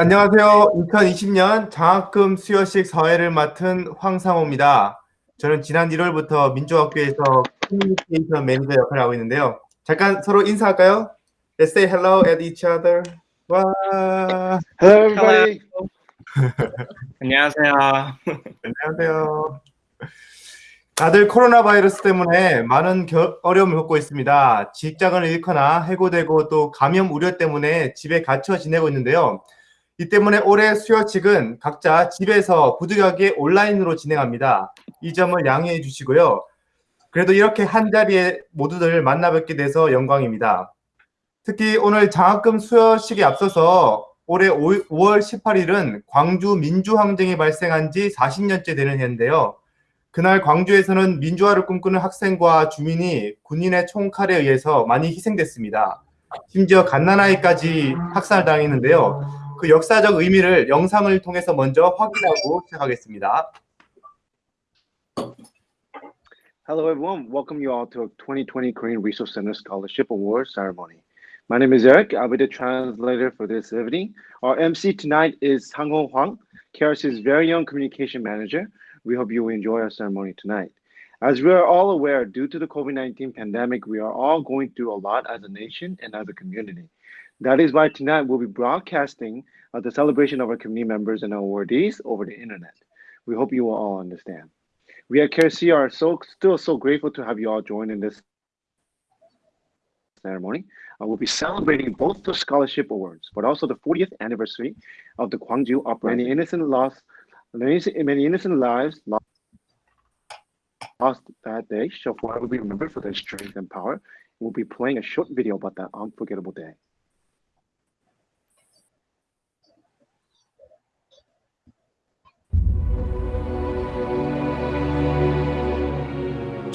안녕하세요. 2020년 장학금 수여식 사회를 맡은 황상호입니다. 저는 지난 1월부터 민족학교에서 커뮤니케이션 매니저 역할을 하고 있는데요. 잠깐 서로 인사할까요? Let's say hello at each other. 와. Hello, everybody. 안녕하세요. 안녕하세요. 다들 코로나 바이러스 때문에 많은 겨, 어려움을 겪고 있습니다. 직장을 잃거나 해고되고 또 감염 우려 때문에 집에 갇혀 지내고 있는데요. 이 때문에 올해 수요식은 각자 집에서 부득이하게 온라인으로 진행합니다. 이 점을 양해해 주시고요. 그래도 이렇게 한 자리에 모두들 만나 뵙게 돼서 영광입니다. 특히 오늘 장학금 수여식에 앞서서 올해 5월 18일은 광주 민주항쟁이 발생한 지 40년째 되는 해인데요. 그날 광주에서는 민주화를 꿈꾸는 학생과 주민이 군인의 총칼에 의해서 많이 희생됐습니다. 심지어 갓난아이까지 학살당했는데요. 그 역사적 의미를 영상을 통해서 먼저 확인하고 시작하겠습니다. Hello, everyone. Welcome you all to a 2020 Korean Resource Center Scholarship Award ceremony. My name is Eric. I'll be the translator for this evening. Our MC tonight is Sang-ho Hwang, KRC's very young communication manager. We hope you will enjoy our ceremony tonight. As we are all aware, due to the COVID-19 pandemic, we are all going through a lot as a nation and as a community. That is why tonight we'll be broadcasting uh, the celebration of our community members and awardees over the internet. We hope you will all understand. We at KRC are so still so grateful to have you all join in this ceremony. Uh, we'll be celebrating both the scholarship awards, but also the 40th anniversary of the Gwangju uprising. Many innocent lost, many, many innocent lives lost, lost that day shall forever be remembered for their strength and power. We'll be playing a short video about that unforgettable day.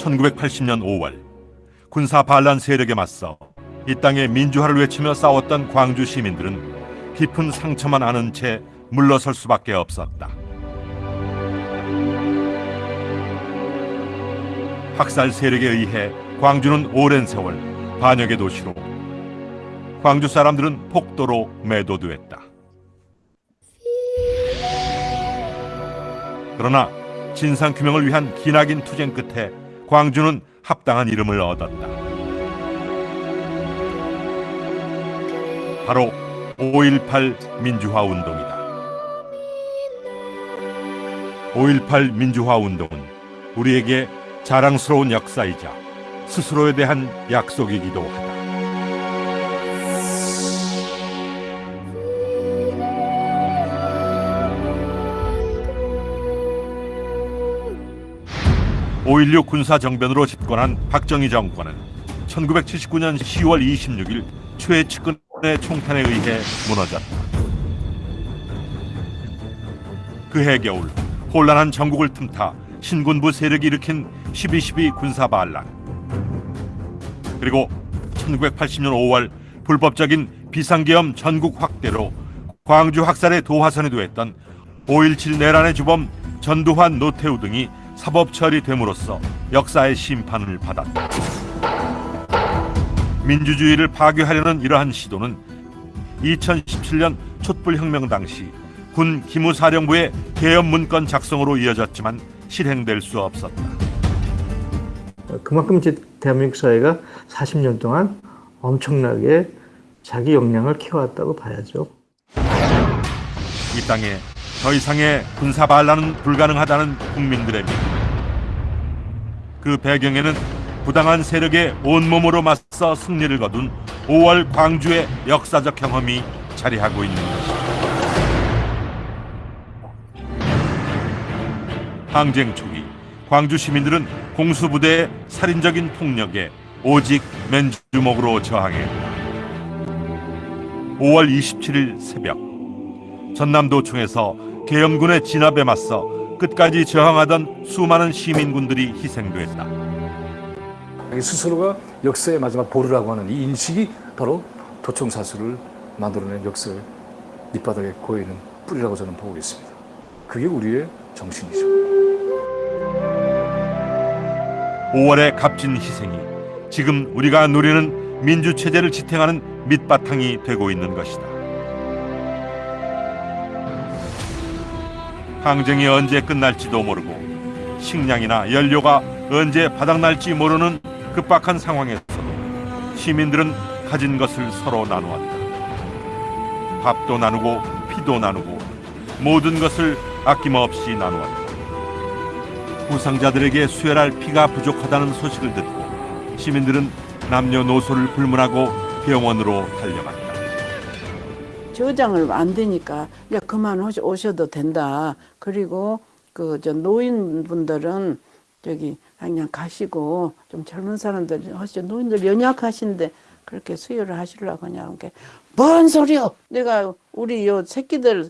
(1980년 5월) 군사 반란 세력에 맞서 이 땅의 민주화를 외치며 싸웠던 광주 시민들은 깊은 상처만 아는 채 물러설 수밖에 없었다. 학살 세력에 의해 광주는 오랜 세월 반역의 도시로 광주 사람들은 폭도로 매도되었다. 그러나 진상 규명을 위한 기나긴 투쟁 끝에 광주는 합당한 이름을 얻었다. 바로 5.18 민주화 운동이다. 5.18 민주화 운동은 우리에게 자랑스러운 역사이자 스스로에 대한 약속이기도 하다. (5.16) 군사정변으로 집권한 박정희 정권은 1979년 10월 26일 최측근의 총탄에 의해 무너졌다. 그해 겨울 혼란한 전국을 틈타 신군부 세력이 일으킨 12.12 군사 반란 그리고 1980년 5월 불법적인 비상계엄 전국 확대로 광주 학살의 도화선이 되었던 5.17 내란의 주범 전두환 노태우 등이 사법 처리됨으로써 역사의 심판을 받았다. 민주주의를 파괴하려는 이러한 시도는 2017년 촛불혁명 당시 군 기무사령부의 개헌 문건 작성으로 이어졌지만 실행될 수 없었다. 그만큼 이제 대한민국 사회가 40년 동안 엄청나게 자기 역량을 키워왔다고 봐야죠. 이 땅에 더 이상의 군사 반란은 불가능하다는 국민들의 믿음. 그 배경에는 부당한 세력의 온몸으로 맞서 승리를 거둔 5월 광주의 역사적 경험이 자리하고 있는 것이다. 항쟁 초기 광주 시민들은 공수부대의 살인적인 폭력에 오직 맨주먹으로 저항했다. 5월 27일 새벽 전남도청에서 계엄군의 진압에 맞서 끝까지 저항하던 수많은 시민군들이 희생됐다. 스스로가 역사의 마지막 보루라고 하는 이 인식이 바로 도청사슬을 만들어낸 역사의 밑바닥에 고여있는 뿌리라고 저는 보고 있습니다. 그게 우리의 정신이죠. 5월의 값진 희생이 지금 우리가 누리는 민주체제를 지탱하는 밑바탕이 되고 있는 것이다. 항쟁이 언제 끝날지도 모르고 식량이나 연료가 언제 바닥날지 모르는 급박한 상황에서도 시민들은 가진 것을 서로 나누었다. 밥도 나누고 피도 나누고 모든 것을 아낌없이 나누었다. 부상자들에게 수혈할 피가 부족하다는 소식을 듣고 시민들은 남녀노소를 불문하고 병원으로 달려갔다. 저장을 안 되니까 이제 그만 오셔도 된다. 그리고 그 저 노인분들은 저기 그냥 가시고 좀 젊은 사람들 하시죠. 노인들 연약하신데 그렇게 수혈을 하시려고 이렇게 뭔 소리요? 내가 우리 요 새끼들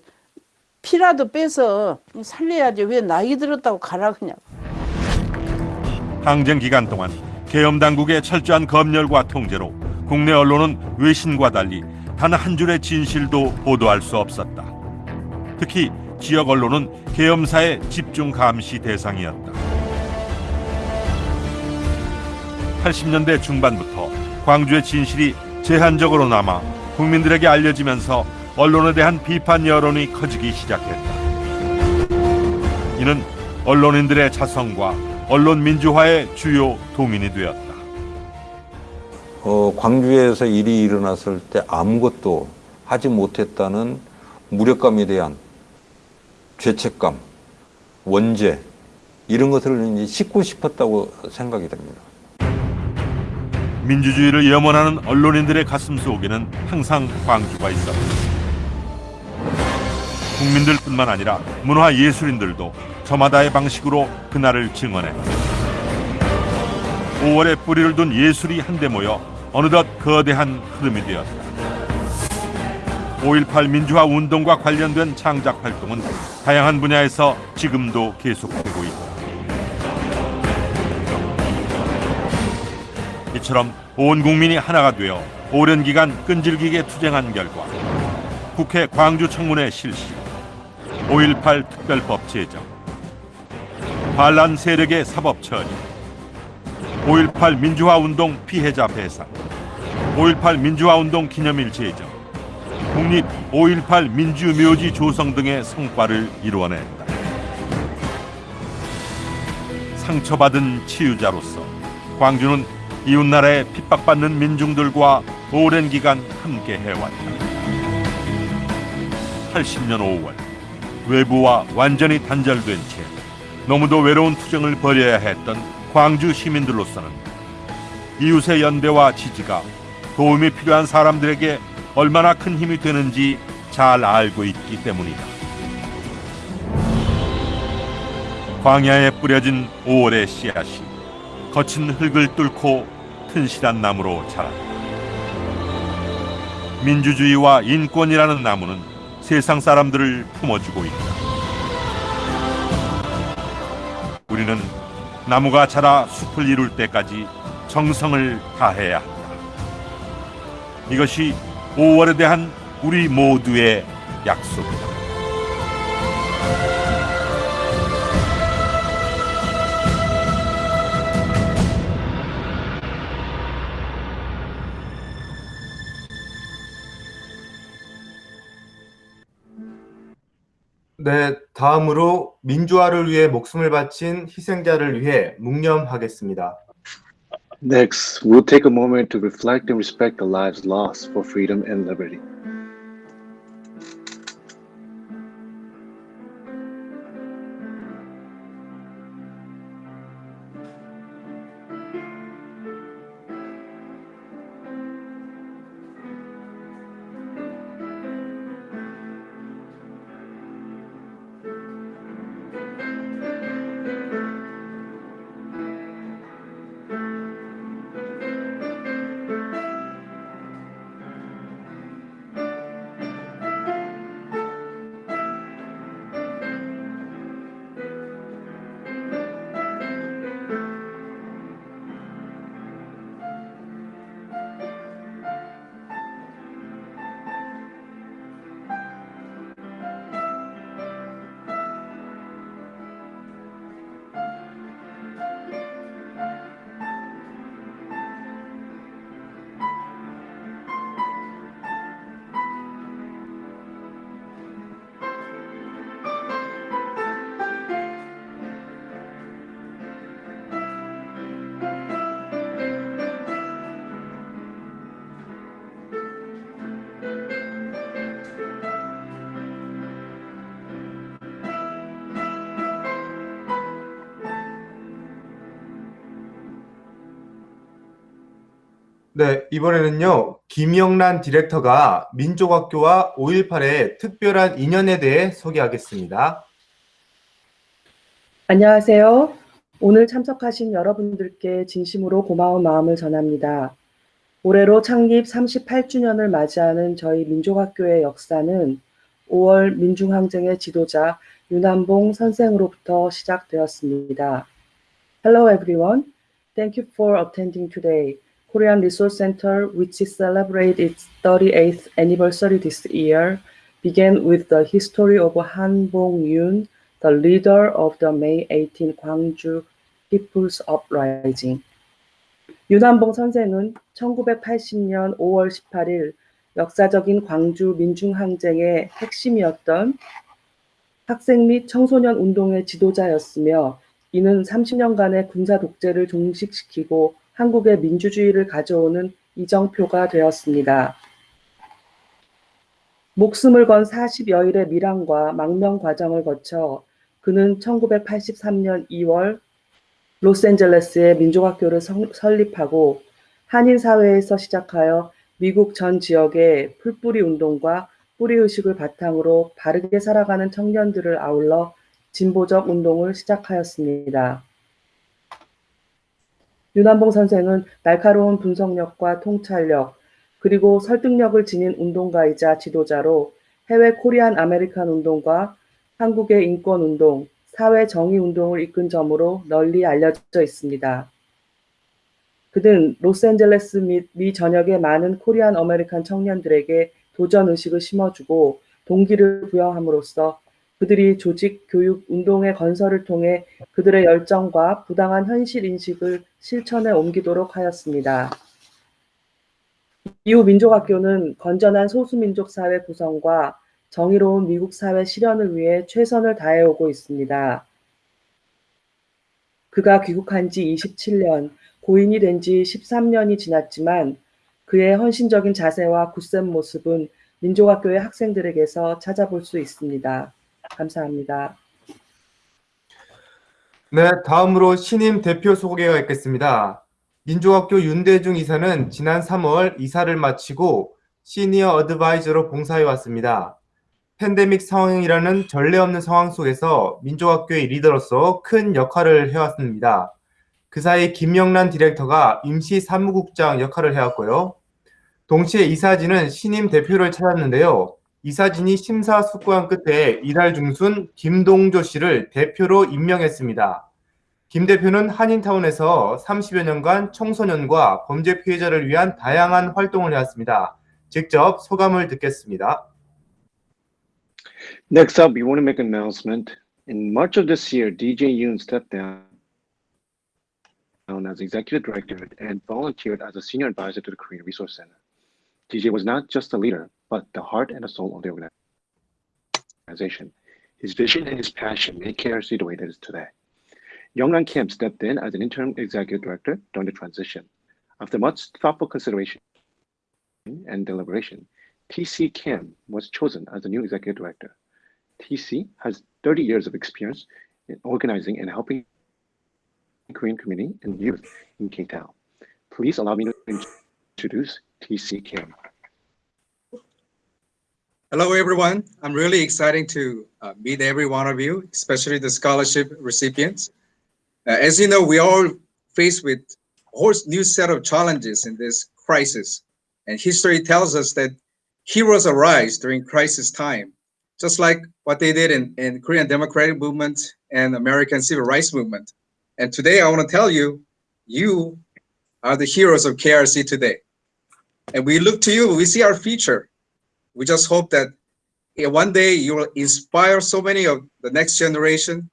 피라도 빼서 살려야지 왜 나이 들었다고 가라 그냥. 항쟁 기간 동안 계엄 당국의 철저한 검열과 통제로 국내 언론은 외신과 달리 단 한 줄의 진실도 보도할 수 없었다. 특히 지역 언론은 계엄사의 집중 감시 대상이었다. 80년대 중반부터 광주의 진실이 제한적으로 남아 국민들에게 알려지면서 언론에 대한 비판 여론이 커지기 시작했다. 이는 언론인들의 자성과 언론 민주화의 주요 도민이 되었다. 어, 광주에서 일이 일어났을 때 아무것도 하지 못했다는 무력감에 대한 죄책감, 원죄 이런 것을 이제 씻고 싶었다고 생각이 됩니다. 민주주의를 염원하는 언론인들의 가슴 속에는 항상 광주가 있었다. 국민들뿐만 아니라 문화 예술인들도 저마다의 방식으로 그날을 증언했다. 5월에 뿌리를 둔 예술이 한데 모여 어느덧 거대한 흐름이 되었다. 5.18 민주화 운동과 관련된 창작 활동은 다양한 분야에서 지금도 계속되고 있다. 이처럼 온 국민이 하나가 되어 오랜 기간 끈질기게 투쟁한 결과 국회 광주 청문회 실시, 5.18 특별법 제정, 반란 세력의 사법 처리, 5.18 민주화 운동 피해자 배상, 5.18 민주화 운동 기념일 제정, 국립 5.18 민주묘지 조성 등의 성과를 이루어냈다. 상처받은 치유자로서 광주는 이웃나라에 핍박받는 민중들과 오랜 기간 함께 해왔다. 80년 5월 외부와 완전히 단절된 채 너무도 외로운 투쟁을 벌여야 했던 광주 시민들로서는 이웃의 연대와 지지가 도움이 필요한 사람들에게 얼마나 큰 힘이 되는지 잘 알고 있기 때문이다. 광야에 뿌려진 5월의 씨앗이 거친 흙을 뚫고 튼실한 나무로 자랐다. 민주주의와 인권이라는 나무는 세상 사람들을 품어주고 있다. 우리는 나무가 자라 숲을 이룰 때까지 정성을 다해야 한다. 이것이 5월에 대한 우리 모두의 약속이다. 네, 다음으로 민주화를 위해 목숨을 바친 희생자를 위해 묵념하겠습니다. Next, we'll take a moment to reflect and respect the lives lost for freedom and liberty. 네, 이번에는요, 김영란 디렉터가 민족학교와 5.18의 특별한 인연에 대해 소개하겠습니다. 안녕하세요. 오늘 참석하신 여러분들께 진심으로 고마운 마음을 전합니다. 올해로 창립 38주년을 맞이하는 저희 민족학교의 역사는 5월 민중항쟁의 지도자 윤한봉 선생으로부터 시작되었습니다. Hello everyone. Thank you for attending today. Korean Resource Center, which celebrates its 38th anniversary this year, began with the history of Han Bong-yoon, the leader of the May 18 Gwangju People's Uprising. 윤한봉 선생은 1980년 5월 18일 역사적인 광주 민중항쟁의 핵심이었던 학생 및 청소년 운동의 지도자였으며 이는 30년간의 군사 독재를 종식시키고 한국의 민주주의를 가져오는 이정표가 되었습니다. 목숨을 건 40여일의 밀항과 망명 과정을 거쳐 그는 1983년 2월 로스앤젤레스의 민족학교를 성- 설립하고 한인 사회에서 시작하여 미국 전 지역의 풀뿌리 운동과 뿌리 의식을 바탕으로 바르게 살아가는 청년들을 아울러 진보적 운동을 시작하였습니다. 윤한봉 선생은 날카로운 분석력과 통찰력, 그리고 설득력을 지닌 운동가이자 지도자로 해외 Korean American 운동과 한국의 인권 운동, 사회 정의 운동을 이끈 점으로 널리 알려져 있습니다. 그는 로스앤젤레스 및 미 전역의 많은 Korean American 청년들에게 도전 의식을 심어주고 동기를 부여함으로써 그들이 조직, 교육, 운동의 건설을 통해 그들의 열정과 부당한 현실 인식을 실천에 옮기도록 하였습니다. 이후 민족학교는 건전한 소수민족 사회 구성과 정의로운 미국 사회 실현을 위해 최선을 다해오고 있습니다. 그가 귀국한 지 27년, 고인이 된 지 13년이 지났지만 그의 헌신적인 자세와 굳센 모습은 민족학교의 학생들에게서 찾아볼 수 있습니다. 감사합니다. 네, 다음으로 신임 대표 소개가 있겠습니다. 민족학교 윤대중 이사는 지난 3월 이사를 마치고 시니어 어드바이저로 봉사해 왔습니다. 팬데믹 상황이라는 전례 없는 상황 속에서 민족학교의 리더로서 큰 역할을 해왔습니다. 그 사이 김영란 디렉터가 임시 사무국장 역할을 해왔고요. 동시에 이사진은 신임 대표를 찾았는데요. 이사진이 심사숙고한 끝에 이달 중순 김동조 씨를 대표로 임명했습니다. 김 대표는 한인타운에서 30여 년간 청소년과 범죄 피해자를 위한 다양한 활동을 해왔습니다. 직접 소감을 듣겠습니다. Next up, we want to make an announcement. In March of this year, DJ Yoon stepped down as executive director and volunteered as a senior advisor to the Korean Resource Center. DJ was not just a leader, but the heart and the soul of the organization. His vision and his passion made KRC the way it is today. Youngran Kim stepped in as an interim executive director during the transition. After much thoughtful consideration and deliberation, TC Kim was chosen as the new executive director. TC has 30 years of experience in organizing and helping the Korean community and youth in K-Town. Please allow me to introduce TC Kim. Hello, everyone. I'm really excited to uh, meet every one of you, especially the scholarship recipients. Uh, as you know, we all faced with a whole new set of challenges in this crisis. And history tells us that heroes arise during crisis time, just like what they did in, in Korean Democratic Movement and American Civil Rights Movement. And today I want to tell you, you are the heroes of KRC today. And we look to you, we see our future We just hope that eh, one day you will inspire so many of the next generation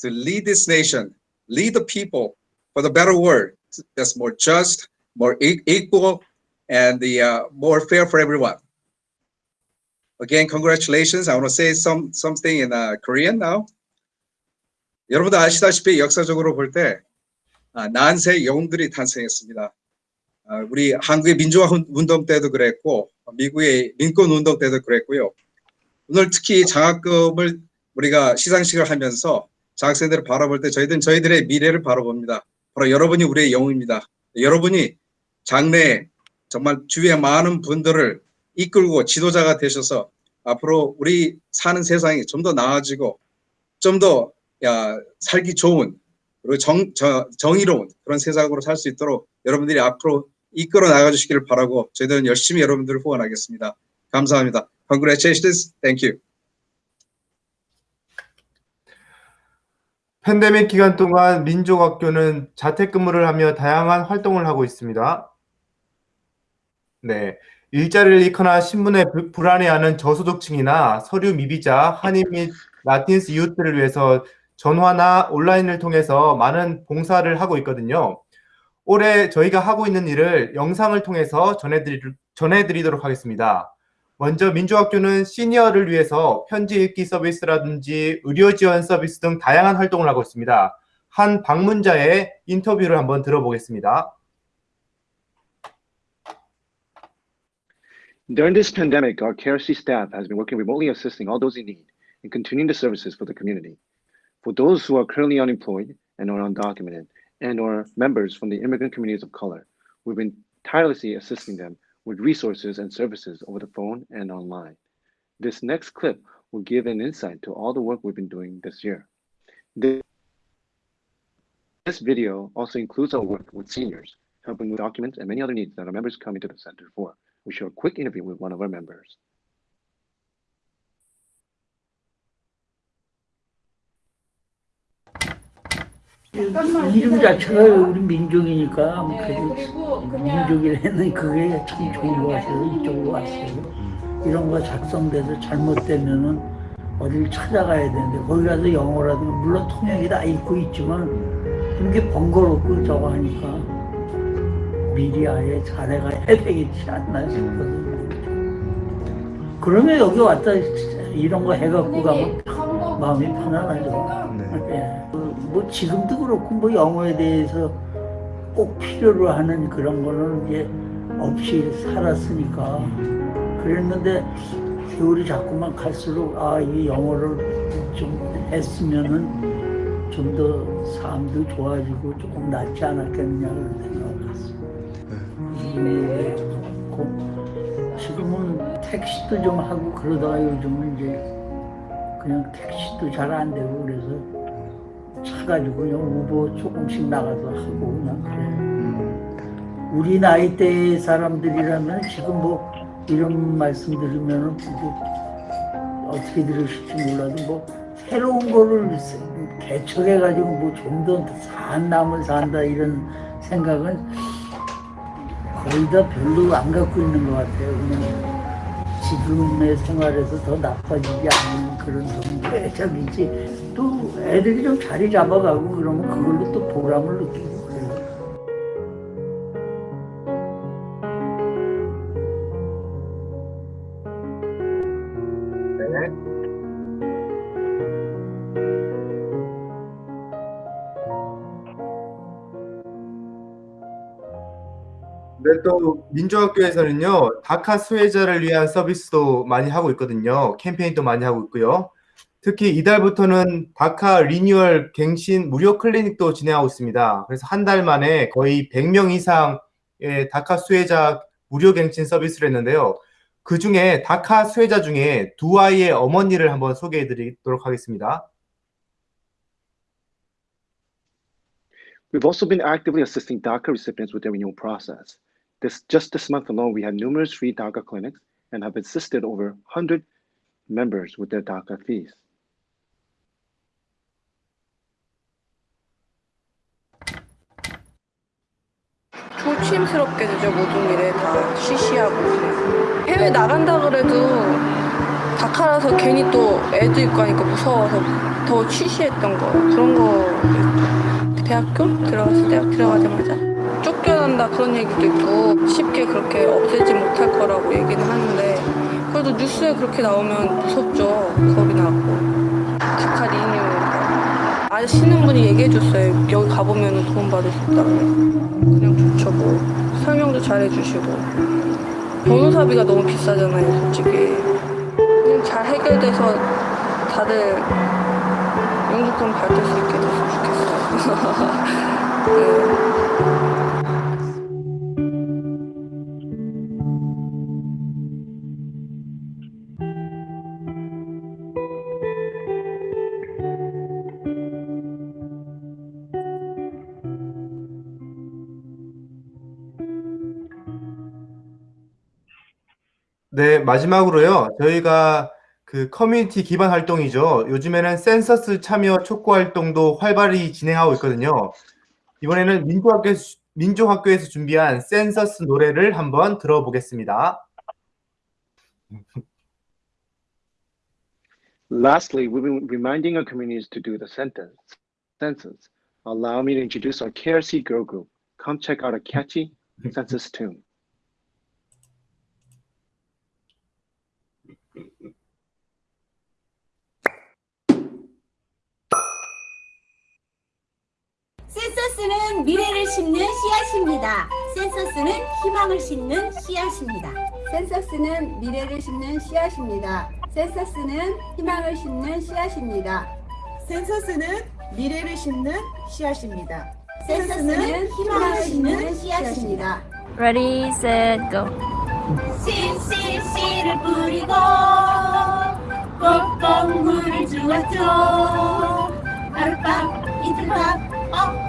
to lead this nation, lead the people for the better world that's more just, more e- equal, and the uh, more fair for everyone. Again, congratulations. I want to say some something in uh, Korean now. 여러분들 아시다시피 역사적으로 볼 때 아, 난세 영웅들이 탄생했습니다. 아, 우리 한국의 민주화 운- 운동 때도 그랬고 미국의 민권 운동 때도 그랬고요. 오늘 특히 장학금을 우리가 시상식을 하면서 장학생들을 바라볼 때 저희들은 저희들의 미래를 바라봅니다. 바로 여러분이 우리의 영웅입니다. 여러분이 장래에 정말 주위에 많은 분들을 이끌고 지도자가 되셔서 앞으로 우리 사는 세상이 좀 더 나아지고 좀 더 살기 좋은 그리고 정, 저, 정의로운 그런 세상으로 살 수 있도록 여러분들이 앞으로 이끌어 나가 주시기를 바라고 저희들은 열심히 여러분들을 후원하겠습니다. 감사합니다. Congratulations. Thank you. 팬데믹 기간 동안 민족학교는 자택근무를 하며 다양한 활동을 하고 있습니다. 네. 일자리를 잃거나 신분에 불- 불안해하는 저소득층이나 서류 미비자, 한인 및 라틴스 이웃들을 위해서 전화나 온라인을 통해서 많은 봉사를 하고 있거든요. 올해 저희가 하고 있는 일을 영상을 통해서 전해드리, 전해드리도록 하겠습니다. 먼저 민주학교는 시니어를 위해서 편지 읽기 서비스라든지 의료 지원 서비스 등 다양한 활동을 하고 있습니다. 한 방문자의 인터뷰를 한번 들어보겠습니다. During this pandemic, our KRC staff has been working remotely assisting all those in need and continuing the services for the community. For those who are currently unemployed and or undocumented and or members from the immigrant communities of color, we've been tirelessly assisting them with resources and services over the phone and online. This next clip will give an insight to all the work we've been doing this year. This video also includes our work with seniors, helping with documents and many other needs that our members come into the center for. We show a quick interview with one of our members. 이름 자체가 우리 민족이니까 뭐 그래도 민족이라는 그게 참 좋은 것 같아요. 이쪽으로 왔어요. 이런 거 작성돼서 잘못되면은 어딜 찾아가야 되는데 거기 가서 영어라도 물론 통역이 다 있고 있지만 그런 게 번거롭고 저거 하니까 미리 아예 잘해가야 되겠지 않나 싶어서 그러면 여기 왔다 이런 거 해갖고 가면 마음이 편안하죠. 예. 뭐 지금도 그렇고 뭐 영어에 대해서 꼭 필요로 하는 그런 거는 이제 없이 살았으니까 그랬는데 세월이 자꾸만 갈수록 아 이 영어를 좀 했으면은 좀 더 삶도 좋아지고 조금 낫지 않았겠느냐 그런 생각을 했습니다. 예, 좋고 지금은 택시도 좀 하고 그러다가 요즘은 이제 그냥 택시도 잘 안 되고 그래서 차 가지고 그냥 우버 조금씩 나가서 하고 그냥 그래. 우리 나이 대 사람들이라면 지금 뭐 이런 말씀 들으면은 뭐 어떻게 들으실지 몰라도 뭐 새로운 거를 개척해 가지고 뭐 좀 더 산 남을 산다 이런 생각은 거의 다 별로 안 갖고 있는 것 같아요. 그냥 지금의 생활에서 더 나빠지지 않는 그런 정도의 적이지. 또 애들이 좀 자리 잡아가고 그러면 그걸로 또 보람을 느끼고 네, 또 민주학교에서는요, 다카 수혜자를 위한 서비스도 많이 하고 있거든요. 캠페인도 많이 하고 있고요. 특히 이달부터는 다카 리뉴얼 갱신 무료 클리닉도 진행하고 있습니다. 그래서 한 달 만에 거의 100명 이상의 다카 수혜자 무료 갱신 서비스를 했는데요. 그 중에 다카 수혜자 중에 두 아이의 어머니를 한번 소개해 드리도록 하겠습니다. We've also been actively assisting DACA recipients with their renewal process. This just this month alone, we had numerous free DACA clinics and have assisted over 100 members with their DACA fees. 조심스럽게 되죠 모든 일에 다 쉬쉬하고 해외 나간다 그래도 다카라서 괜히 또 애도 있고 하니까 무서워서 더 쉬쉬했던 거 그런 거 대학교 들어갔을 때 들어가자마자 쫓겨난다 그런 얘기도 있고 쉽게 그렇게 없애지 못할 거라고 얘기는 하는데 그래도 뉴스에 그렇게 나오면 무섭죠. 겁이 나고. 다카 리뉴 아시는 분이 얘기해 줬어요. 여기 가보면 도움 받을 수 있다고 그냥 좋죠 뭐 설명도 잘 해주시고. 변호사비가 너무 비싸잖아요 솔직히. 그냥 잘 해결돼서 다들 영주권 받을 수 있게 됐으면 좋겠어요. 네. 네, 마지막으로요. 저희가 그 커뮤니티 기반 활동이죠. 요즘에는 센서스 참여 촉구 활동도 활발히 진행하고 있거든요. 이번에는 민족학교, 민족학교에서 준비한 센서스 노래를 한번 들어보겠습니다. Lastly, we've been reminding our communities to do the sentence, census. Allow me to introduce our KRC girl group. Come check out a catchy census tune. 센서스는 미래를 심는 씨앗입니다. 센서스는 희망을 심는 씨앗입니다. 센서스는 미래를 심는 씨앗입니다. 센서스는 희망을 심는 씨앗입니다. 센서스는 미래를 심는 씨앗입니다. 센서스는 희망을 심는 씨앗입니다. Ready, set, go. 씨씨씨를 뿌리고 꼭꼭 물을 주었죠. 하룻밤 이틀밤 어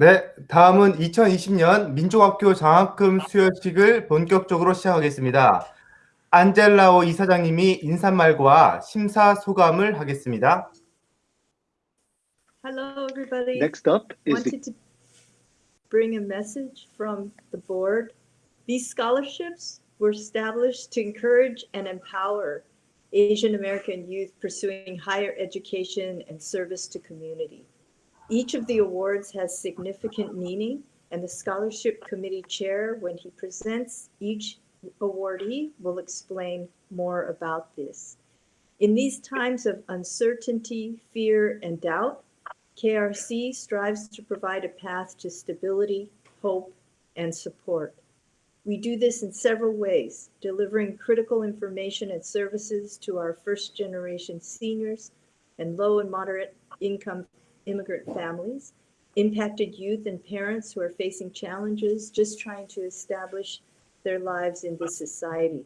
네, 다음은 2020년 민족학교 장학금 수여식을 본격적으로 시작하겠습니다. 안젤라오 이사장님이 인사말과 심사소감을 하겠습니다. Hello, everybody. Next up is the Wanted to bring a message from the board. These scholarships were established to encourage and empower Asian American youth pursuing higher education and service to community. Each of the awards has significant meaning, and the scholarship committee chair, when he presents each awardee, will explain more about this. In these times of uncertainty, fear, and doubt, KRC strives to provide a path to stability, hope, and support. We do this in several ways, delivering critical information and services to our first generation seniors and low and moderate income immigrant families, impacted youth and parents who are facing challenges just trying to establish their lives in this society.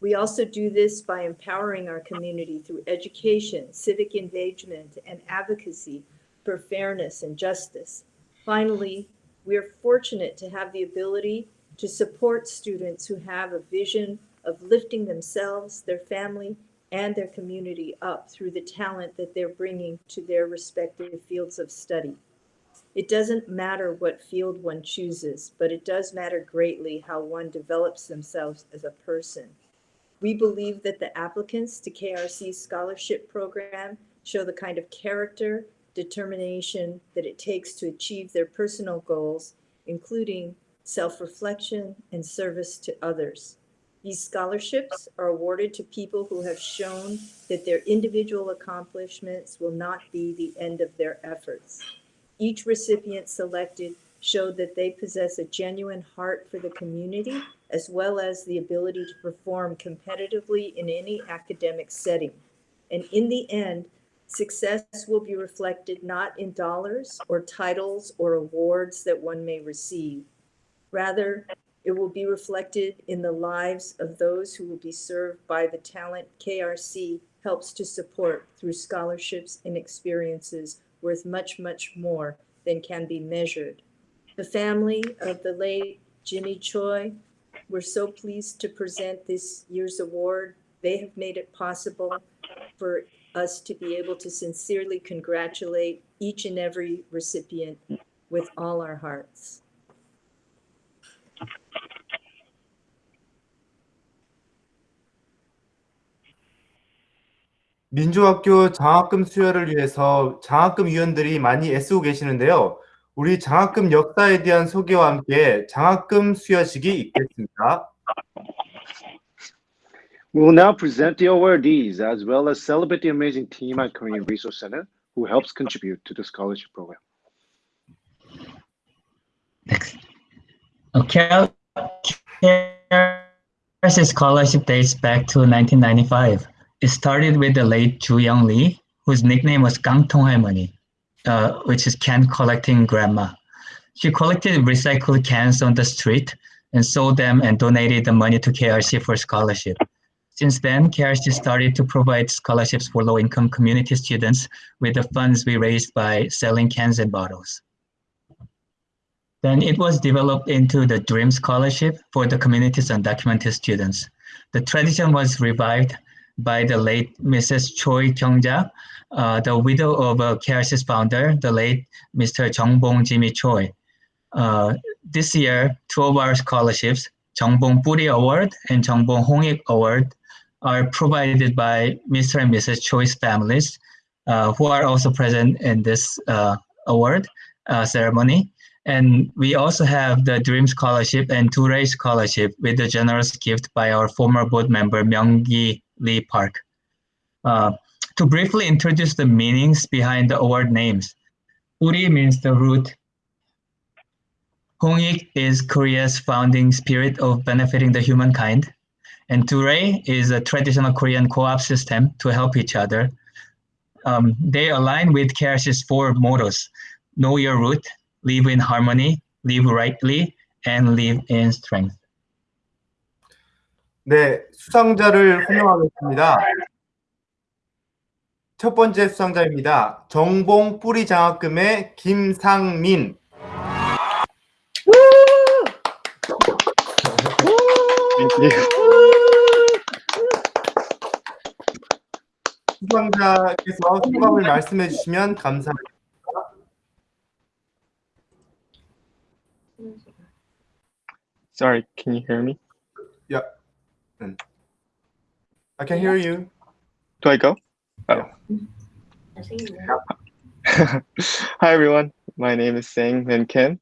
We also do this by empowering our community through education, civic engagement, and advocacy for fairness and justice. Finally, we are fortunate to have the ability to support students who have a vision of lifting themselves, their family, and their community up through the talent that they're bringing to their respective fields of study. It doesn't matter what field one chooses, but it does matter greatly how one develops themselves as a person. We believe that the applicants to KRC's scholarship program show the kind of character, determination that it takes to achieve their personal goals, including self-reflection and service to others. These scholarships are awarded to people who have shown that their individual accomplishments will not be the end of their efforts. Each recipient selected showed that they possess a genuine heart for the community as well as the ability to perform competitively in any academic setting. And in the end, success will be reflected not in dollars or titles or awards that one may receive. Rather, it will be reflected in the lives of those who will be served by the talent KRC helps to support through scholarships and experiences worth much, much more than can be measured. The family of the late Jimmy Choi, we're so pleased to present this year's award. They have made it possible for us to be able to sincerely congratulate each and every recipient with all our hearts. 민주학교 장학금 수여를 위해서 장학금 위원들이 많이 애쓰고 계시는데요. 우리 장학금 역사에 대한 소개와 함께 장학금 수여식이 있겠습니다. We will now present the awardees as well as celebrate the amazing team at Korean Resource Center who helps contribute to the scholarship program. Okay. Scholarship dates back to 1995. It started with the late Ju Young Lee, whose nickname was Gangtong Halmoni, uh, which is can collecting grandma. She collected recycled cans on the street and sold them and donated the money to KRC for scholarship. Since then, KRC started to provide scholarships for low-income community students with the funds we raised by selling cans and bottles. Then it was developed into the Dream Scholarship for the community's undocumented students. The tradition was revived by the late Mrs. Choi Kyungja, uh, the widow of uh, KRC's founder, the late Mr. Jeongbong Jimmy Choi. Uh, this year, two of our scholarships, Jeongbong Puri Award and Jeongbong Hongik Award, are provided by Mr. and Mrs. Choi's families, uh, who are also present in this uh, award uh, ceremony. And we also have the Dream Scholarship and Touré Scholarship with a generous gift by our former board member, Myunggi Lee Park. Uh, to briefly introduce the meanings behind the award names, Uri means the root. Hongik is Korea's founding spirit of benefiting the humankind. And Touré is a traditional Korean co-op system to help each other. Um, they align with KRC's four mottos, know your root, live in harmony, live rightly, and live in strength. 네, 수상자를 호명하겠습니다. 첫 번째 수상자입니다. 정봉 뿌리 장학금의 김상민. 수상자께서 소감을 말씀해 주시면 감사하겠습니다. Sorry, can you hear me? Yeah. I can hear you. Do I go? Oh. Hi, everyone. My name is Sang Min Kim.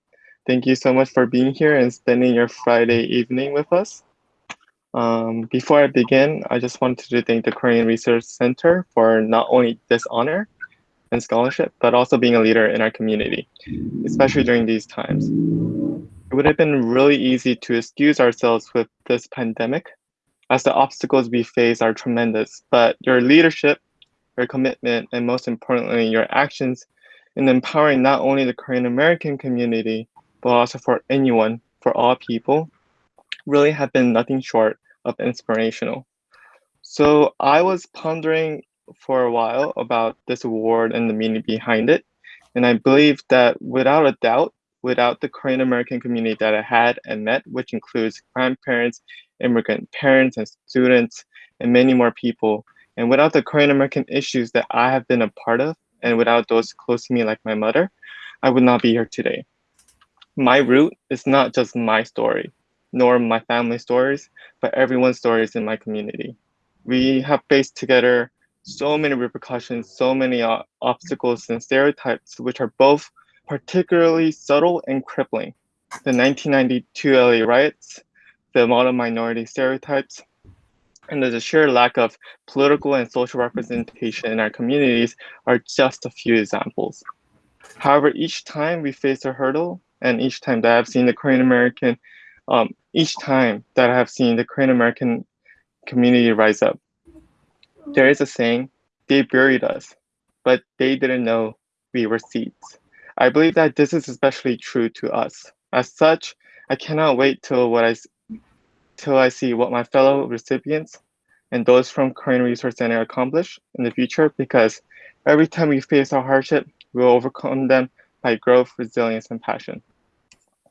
Thank you so much for being here and spending your Friday evening with us. Um, before I begin, I just wanted to thank the Korean Research Center for not only this honor and scholarship, but also being a leader in our community, especially during these times. It would have been really easy to excuse ourselves with this pandemic, as the obstacles we face are tremendous, but your leadership, your commitment, and most importantly, your actions in empowering not only the Korean American community, but also for anyone, for all people, really have been nothing short of inspirational. So I was pondering for a while about this award and the meaning behind it. And I believe that without a doubt, without the Korean American community that I had and met, which includes grandparents, immigrant parents, and students, and many more people, and without the Korean American issues that I have been a part of, and without those close to me like my mother, I would not be here today. My root is not just my story, nor my family stories, but everyone's stories in my community. We have faced together so many repercussions, so many uh, obstacles and stereotypes, which are both particularly subtle and crippling. The 1992 LA riots, the model minority stereotypes, and the sheer lack of political and social representation in our communities are just a few examples. However, each time we face a hurdle, and each time that I've seen the Korean American, um, each time that I have seen the Korean American community rise up, there is a saying, they buried us, but they didn't know we were seeds. I believe that this is especially true to us. As such, I cannot wait till what I till I see what my fellow recipients and those from Korean Resource Center accomplish in the future because every time we face a hardship, we'll overcome them by growth, resilience, and passion.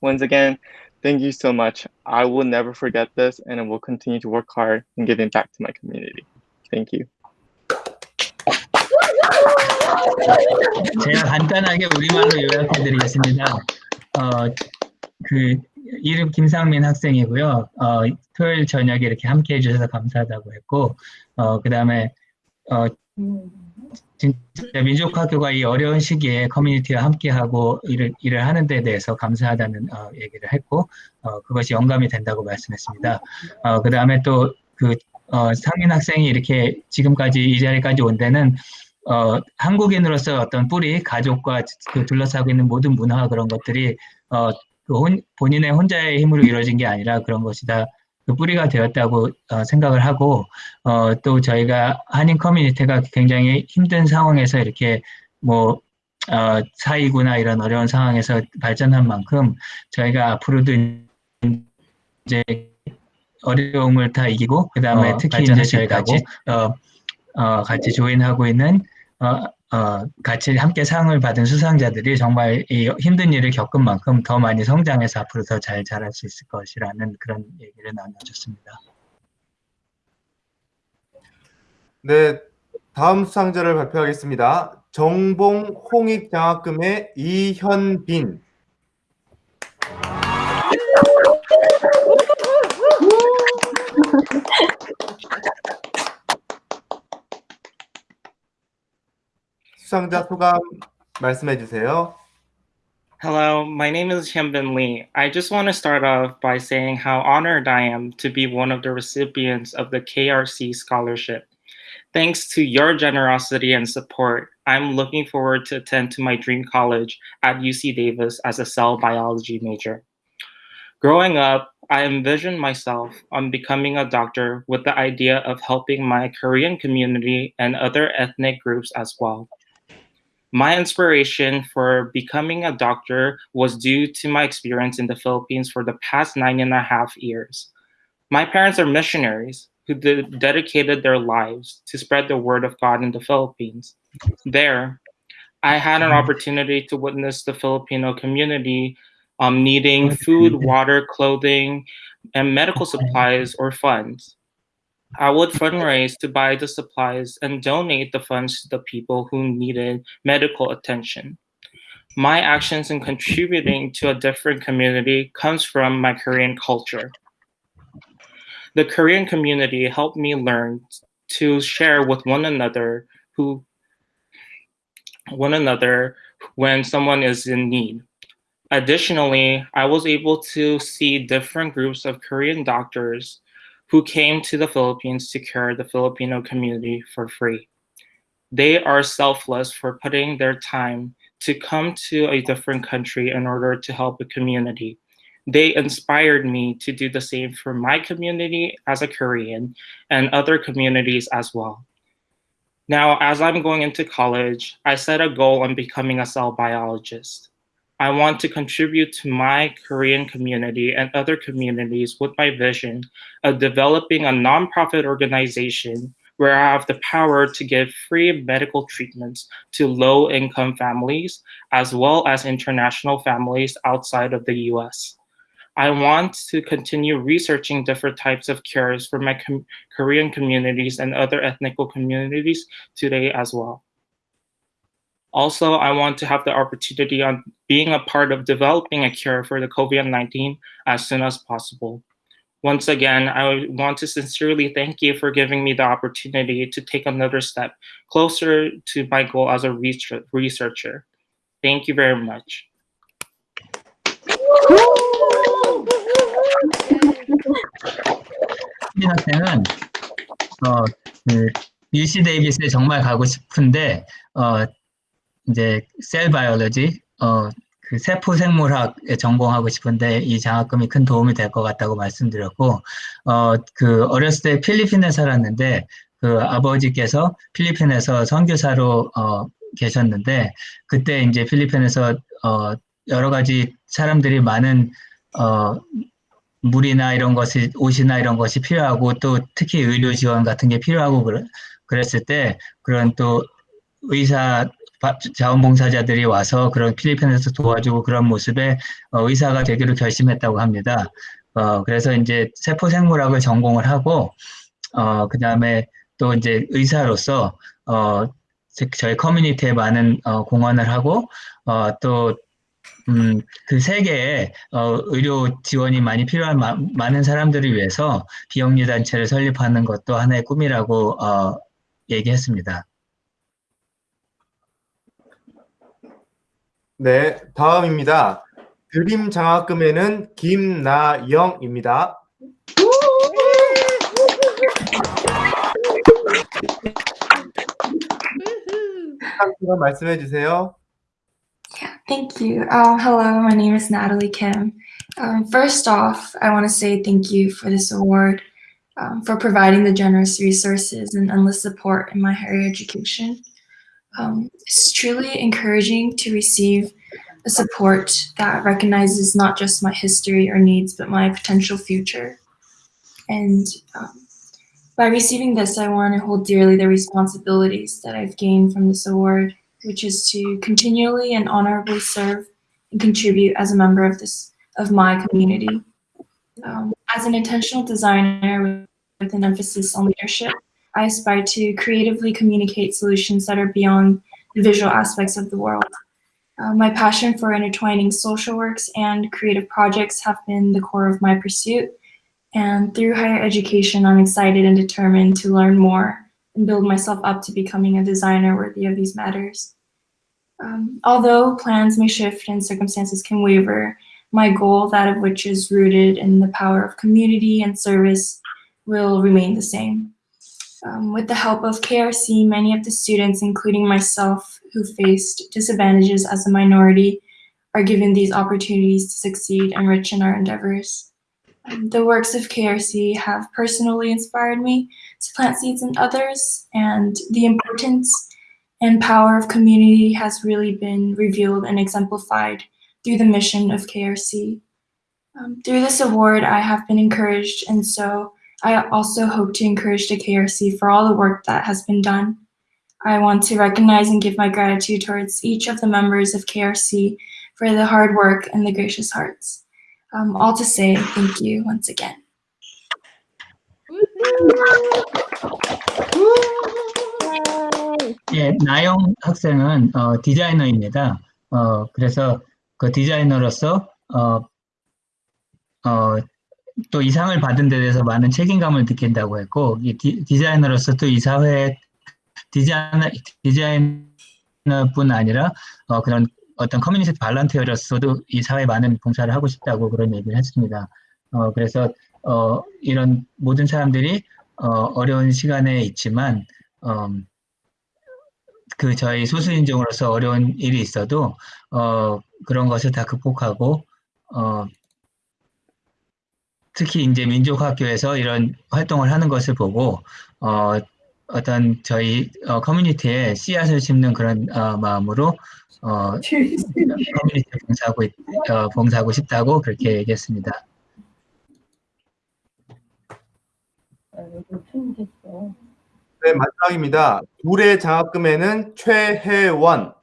Once again, thank you so much. I will never forget this and I will continue to work hard in giving back to my community. Thank you. 제가 간단하게 우리말로 요약해드리겠습니다. 어, 그 이름 김상민 학생이고요. 어, 토요일 저녁에 이렇게 함께 해주셔서 감사하다고 했고, 어, 그 다음에 어, 진짜 민족학교가 이 어려운 시기에 커뮤니티와 함께하고 일을, 일을 하는 데 대해서 감사하다는 어, 얘기를 했고, 어, 그것이 영감이 된다고 말씀했습니다. 어, 그 다음에 또그 어, 상민 학생이 이렇게 지금까지 이 자리까지 온 데는 어, 한국인으로서 어떤 뿌리, 가족과 그 둘러싸고 있는 모든 문화 그런 것들이 어, 그 혼, 본인의 혼자의 힘으로 이루어진 게 아니라 그런 것이 다 그 뿌리가 되었다고 어, 생각을 하고 어, 또 저희가 한인 커뮤니티가 굉장히 힘든 상황에서 이렇게 뭐 어, 사이구나 이런 어려운 상황에서 발전한 만큼 저희가 앞으로도 이제 어려움을 다 이기고 그 다음에 어, 특히 이제 발전할 수 저희 있다고? 같이 어, 어, 같이 조인하고 있는 어, 어, 같이 함께 상을 받은 수상자들이 정말 이 힘든 일을 겪은 만큼 더 많이 성장해서 앞으로 더 잘 자랄 수 있을 것이라는 그런 얘기를 나눠줬습니다. 네, 다음 수상자를 발표하겠습니다. 정봉 홍익 장학금의 이현빈. 수상자 소감 말씀해 주세요. Hello, my name is Hyunbin Lee. I just want to start off by saying how honored I am to be one of the recipients of the KRC scholarship. Thanks to your generosity and support, I'm looking forward to attend to my dream college at UC Davis as a cell biology major. Growing up, I envisioned myself on becoming a doctor with the idea of helping my Korean community and other ethnic groups as well. My inspiration for becoming a doctor was due to my experience in the Philippines for the past nine and a half years. My parents are missionaries who de- dedicated their lives to spread the word of God in the Philippines. There, I had an opportunity to witness the Filipino community um, needing food, water, clothing, and medical supplies or funds. I would fundraise to buy the supplies and donate the funds to the people who needed medical attention. My actions in contributing to a different community comes from my Korean culture. The Korean community helped me learn to share with one another who one another when someone is in need. Additionally, I was able to see different groups of Korean doctors who came to the Philippines to care the Filipino community for free. They are selfless for putting their time to come to a different country in order to help a community. They inspired me to do the same for my community as a Korean and other communities as well. Now, as I'm going into college, I set a goal on becoming a cell biologist. I want to contribute to my Korean community and other communities with my vision of developing a nonprofit organization where I have the power to give free medical treatments to low income families as well as international families outside of the US. I want to continue researching different types of cures for my com- Korean communities and other ethnical communities today as well. Also, I want to have the opportunity on being a part of developing a cure for the COVID-19 as soon as possible. Once again, I want to sincerely thank you for giving me the opportunity to take another step closer to my goal as a research- researcher. Thank you very much. 민 학생은 어, 그 UC 데이비스에 정말 가고 싶은데 어, 이제 셀 바이올로지 어, 그 세포 생물학에 전공하고 싶은데 이 장학금이 큰 도움이 될 것 같다고 말씀드렸고 어, 그 어렸을 때 필리핀에 살았는데 그 아버지께서 필리핀에서 선교사로 어, 계셨는데 그때 이제 필리핀에서 어, 여러 가지 사람들이 많은 어, 물이나 이런 것이 옷이나 이런 것이 필요하고 또 특히 의료 지원 같은 게 필요하고 그랬을 때 그런 또 의사 바- 자원봉사자들이 와서 그런 필리핀에서 도와주고 그런 모습에 어, 의사가 되기로 결심했다고 합니다. 어, 그래서 이제 세포 생물학을 전공을 하고 어, 그 다음에 또 이제 의사로서 어, 즉 저희 커뮤니티에 많은 어, 공헌을 하고 어, 또 음, 그 세계에 어, 의료 지원이 많이 필요한 마- 많은 사람들을 위해서 비영리 단체를 설립하는 것도 하나의 꿈이라고 어, 얘기했습니다. 네, 다음입니다. 드림 장학금에는 김나영입니다. 생각처럼 말씀해 주세요. Thank you. Uh, hello, my name is Natalie Kim. Um, first off, I want to say thank you for this award, um, for providing the generous resources and endless support in my higher education. Um, it's truly encouraging to receive a support that recognizes not just my history or needs, but my potential future. And um, by receiving this, I want to hold dearly the responsibilities that I've gained from this award, which is to continually and honorably serve and contribute as a member of this of my community. Um, as an intentional designer with an emphasis on leadership, I aspire to creatively communicate solutions that are beyond the visual aspects of the world. Uh, my passion for intertwining social works and creative projects have been the core of my pursuit. And through higher education, I'm excited and determined to learn more and build myself up to becoming a designer worthy of these matters. Um, although plans may shift and circumstances can waver, my goal, that of which is rooted in the power of community and service, will remain the same. Um, with the help of KRC, many of the students, including myself, who faced disadvantages as a minority, are given these opportunities to succeed and enrich in our endeavors. Um, the works of KRC have personally inspired me to plant seeds in others, and the importance and power of community has really been revealed and exemplified through the mission of KRC. Um, through this award, I have been encouraged, and so I also hope to encourage the KRC for all the work that has been done. I want to recognize and give my gratitude towards each of the members of KRC for the hard work and the gracious hearts. Um, all to say thank you once again. 예, 나영 학생은 어, 디자이너입니다. 어, 그래서 그 디자이너로서 어, 어, 또 이 상을 받은 데 대해서 많은 책임감을 느낀다고 했고 이 디, 디자이너로서 또 이 사회 디자이너 디자이너뿐 아니라 어, 그런 어떤 커뮤니티 volunteer로서도 이 사회에 많은 봉사를 하고 싶다고 그런 얘기를 했습니다. 어, 그래서 어, 이런 모든 사람들이 어, 어려운 시간에 있지만 어, 그 저희 소수인종으로서 어려운 일이 있어도 어, 그런 것을 다 극복하고 어, 특히 이제 민족학교에서 이런 활동을 하는 것을 보고 어, 어떤 저희 어, 커뮤니티에 씨앗을 심는 그런 어, 마음으로 어, 커뮤니티 봉사하고 있- 어, 봉사하고 싶다고 그렇게 얘기했습니다. 네, 마지막입니다. 둘의 장학금에는 최혜원.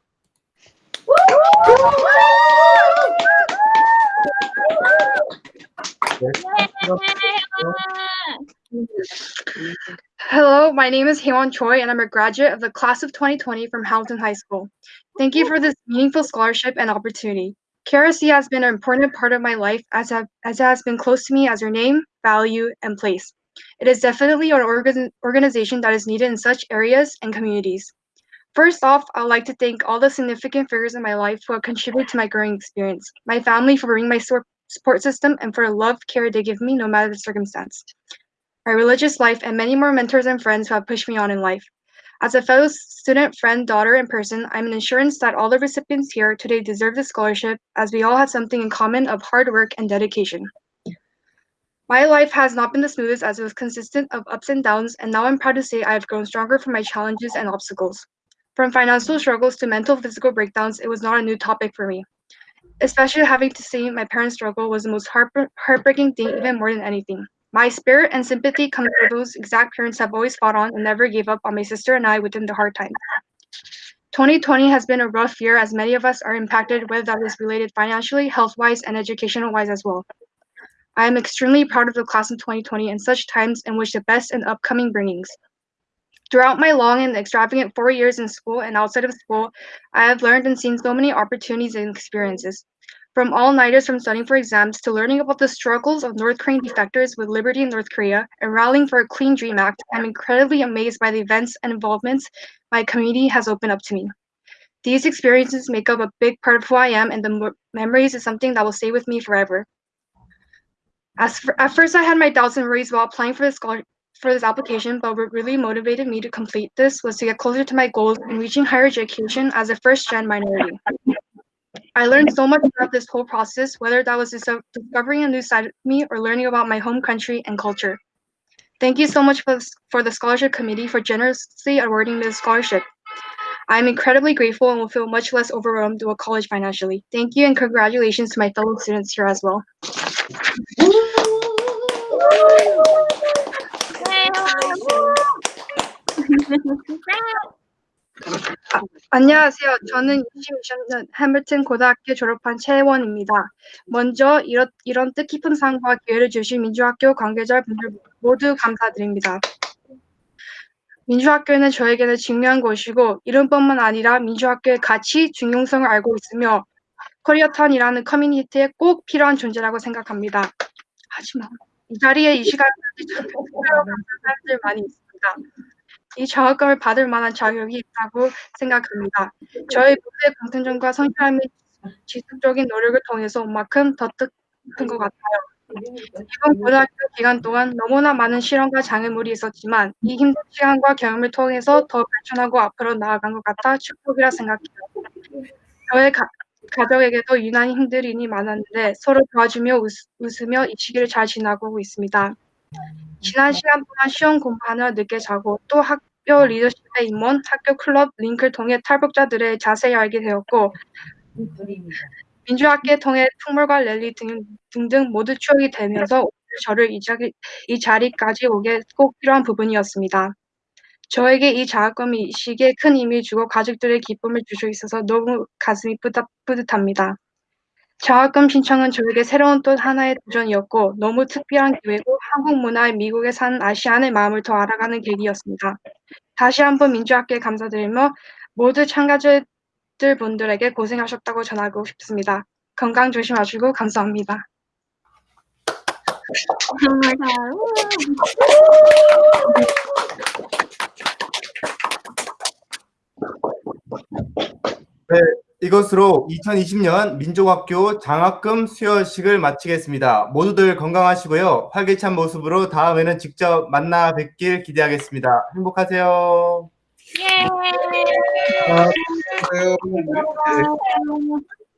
Hello, my name is Haewon Choi, and I'm a graduate of the class of 2020 from Hamilton High School. Thank you for this meaningful scholarship and opportunity. KRC has been an important part of my life as, have, as it has been close to me as your name, value, and place. It is definitely an organ, organization that is needed in such areas and communities. First off, I would like to thank all the significant figures in my life who have contributed to my growing experience, my family for bringing my support system, and for the love, care they give me no matter the circumstance my religious life, and many more mentors and friends who have pushed me on in life. As a fellow student, friend, daughter, and person, I'm an assurance that all the recipients here today deserve this scholarship as we all have something in common of hard work and dedication. My life has not been the smoothest as it was consistent of ups and downs, and now I'm proud to say I have grown stronger from my challenges and obstacles. From financial struggles to mental physical breakdowns, it was not a new topic for me. Especially having to see my parents struggle was the most heart- heartbreaking thing, even more than anything. My spirit and sympathy comes for those exact parents have always fought on and never gave up on my sister and I within the hard times. 2020 has been a rough year as many of us are impacted, whether that is related financially, health wise, and educational wise as well. I am extremely proud of the class of 2020 and such times and wish the best in upcoming bringings. Throughout my long and extravagant four years in school and outside of school, I have learned and seen so many opportunities and experiences. From all nighters from studying for exams to learning about the struggles of North Korean defectors with liberty in North Korea and rallying for a Clean Dream Act, I'm incredibly amazed by the events and involvements my community has opened up to me. These experiences make up a big part of who I am, and the memories is something that will stay with me forever. As for, at first, I had my doubts and worries while applying for the scholar- for this application, but what really motivated me to complete this was to get closer to my goals in reaching higher education as a first gen minority. I learned so much throughout this whole process, whether that was discovering a new side of me or learning about my home country and culture. Thank you so much for, for the scholarship committee for generously awarding this scholarship. I'm incredibly grateful and will feel much less overwhelmed with college financially. Thank you and congratulations to my fellow students here as well. 안녕하세요. 저는 2020년 해밀턴 고등학교 졸업한 최원입니다. 먼저 이런, 이런 뜻깊은 상과 기회를 주신 민족학교 관계자 분들 모두 감사드립니다. 민족학교는 저에게는 중요한 곳이고 이름뿐만 아니라 민족학교의 가치, 중요성을 알고 있으며 코리아타운이라는 커뮤니티에 꼭 필요한 존재라고 생각합니다. 하지만 이 자리에 이 시간까지 감사한 사람들 많이 있습니다. 이 장학금을 받을 만한 자격이 있다고 생각합니다. 저희 모두의 공통점과 성실함이 지속적인 노력을 통해서 온 만큼 더 뜻깊은 것 같아요. 이번 고등학교 기간 동안 너무나 많은 실험과 장애물이 있었지만 이 힘든 시간과 경험을 통해서 더 발전하고 앞으로 나아간 것 같아 축복이라 생각해요. 저의 가, 가족에게도 유난히 힘든 일이 많았는데 서로 도와주며 웃, 웃으며 이 시기를 잘 지나고 있습니다. 지난 시간 동안 시험 공부하느라 늦게 자고 또 학교 리더십에 임원, 학교 클럽 링크를 통해 탈북자들을 자세히 알게 되었고 민주학계 통해 풍물과 랠리 등, 등등 모두 추억이 되면서 오늘 저를 이, 자리, 이 자리까지 오게 꼭 필요한 부분이었습니다. 저에게 이 장학금이 이 시기에 큰 의미 주고 가족들의 기쁨을 줄수 있어서 너무 가슴이 뿌듯, 뿌듯합니다. 장학금 신청은 저에게 새로운 또 하나의 도전이었고 너무 특별한 기회고 한국 문화에 미국에 사는 아시안의 마음을 더 알아가는 계기였습니다. 다시 한번 민주학교에 감사드리며 모두 참가자들 분들에게 고생하셨다고 전하고 싶습니다. 건강 조심하시고 감사합니다. 네, 이것으로 2020년 민족학교 장학금 수여식을 마치겠습니다. 모두들 건강하시고요. 활기찬 모습으로 다음에는 직접 만나 뵙길 기대하겠습니다. 행복하세요. 예. 아, 예.